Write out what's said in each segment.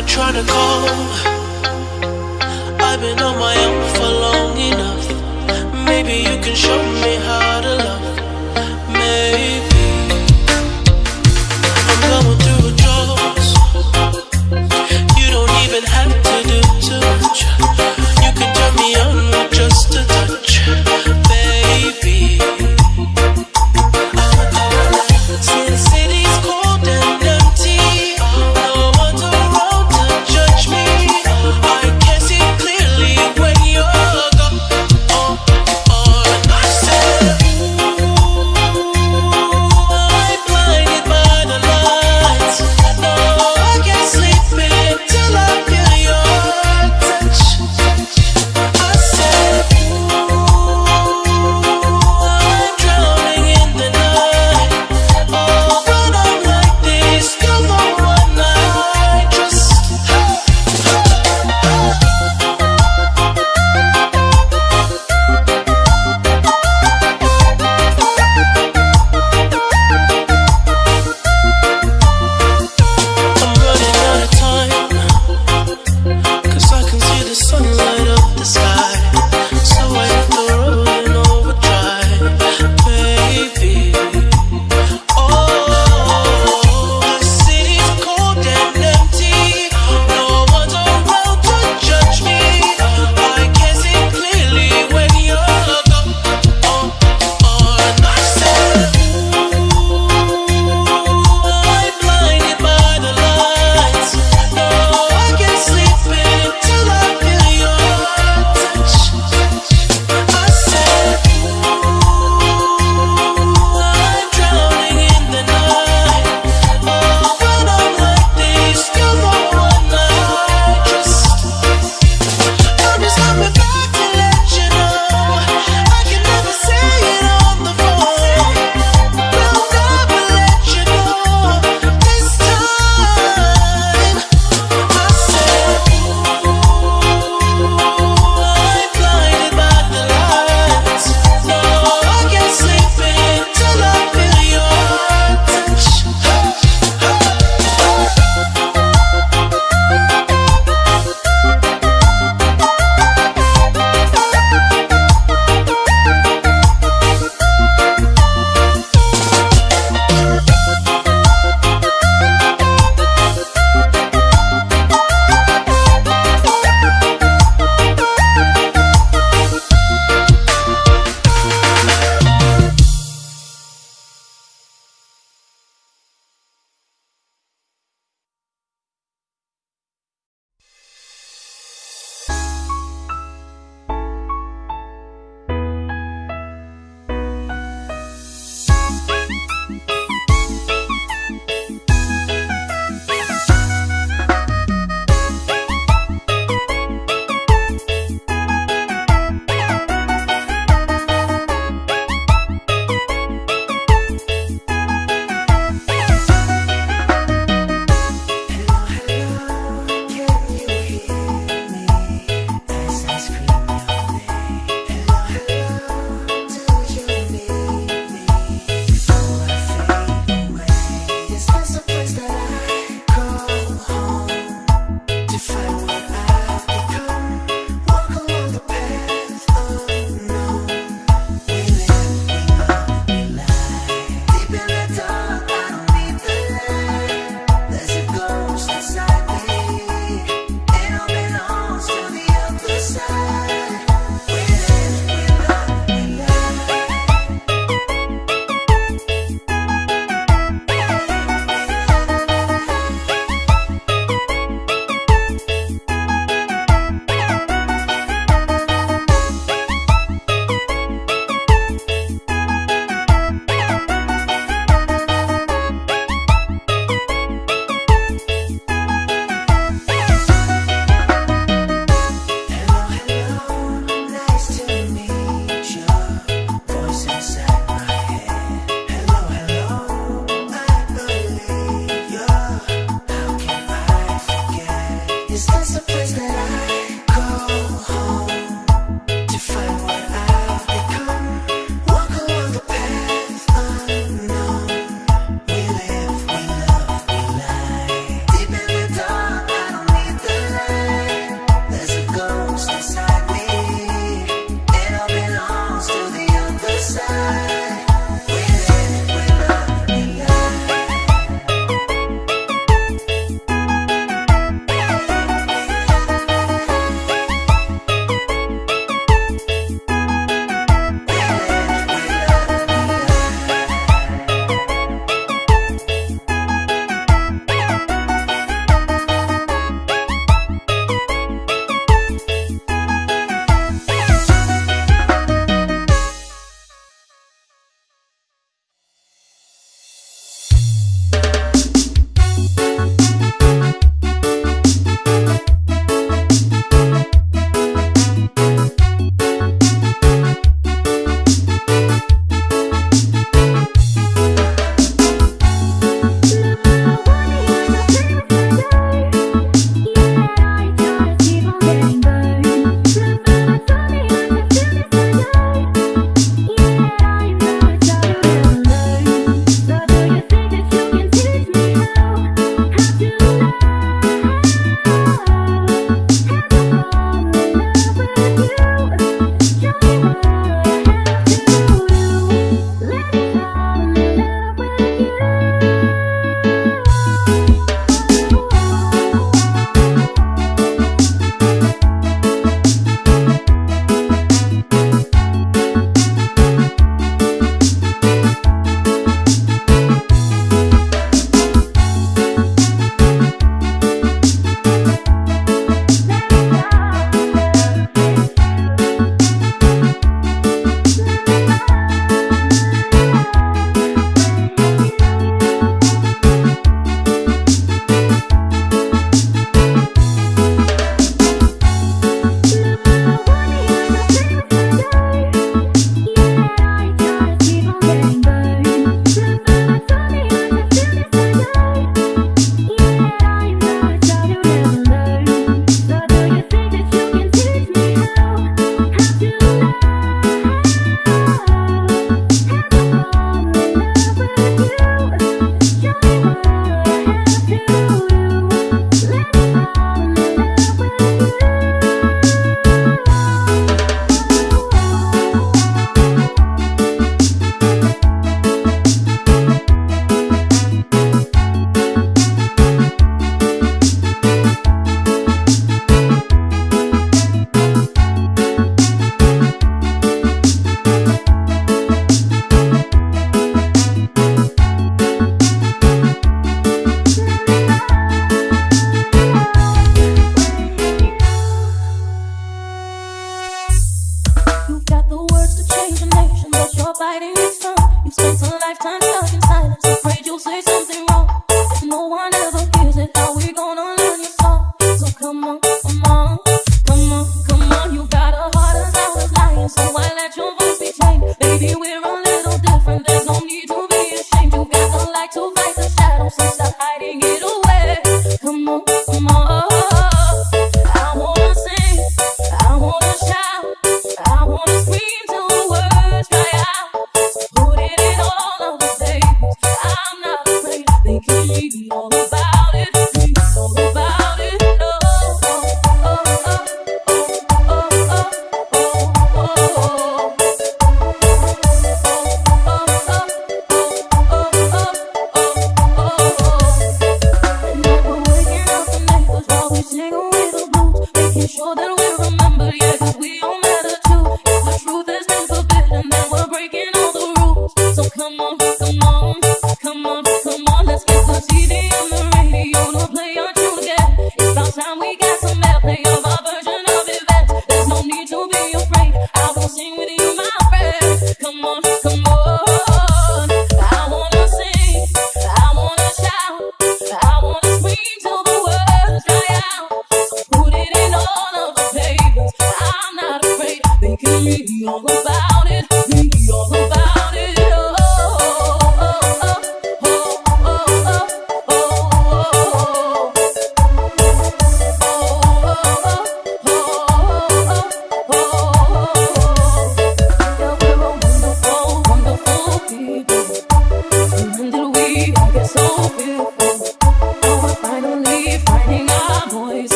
been trying to call. I've been on my own for long enough. Maybe you can show me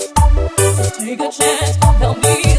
Take a chance, help me.